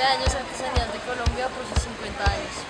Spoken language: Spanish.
Pedaños Artesanías de Colombia por sus 50 años.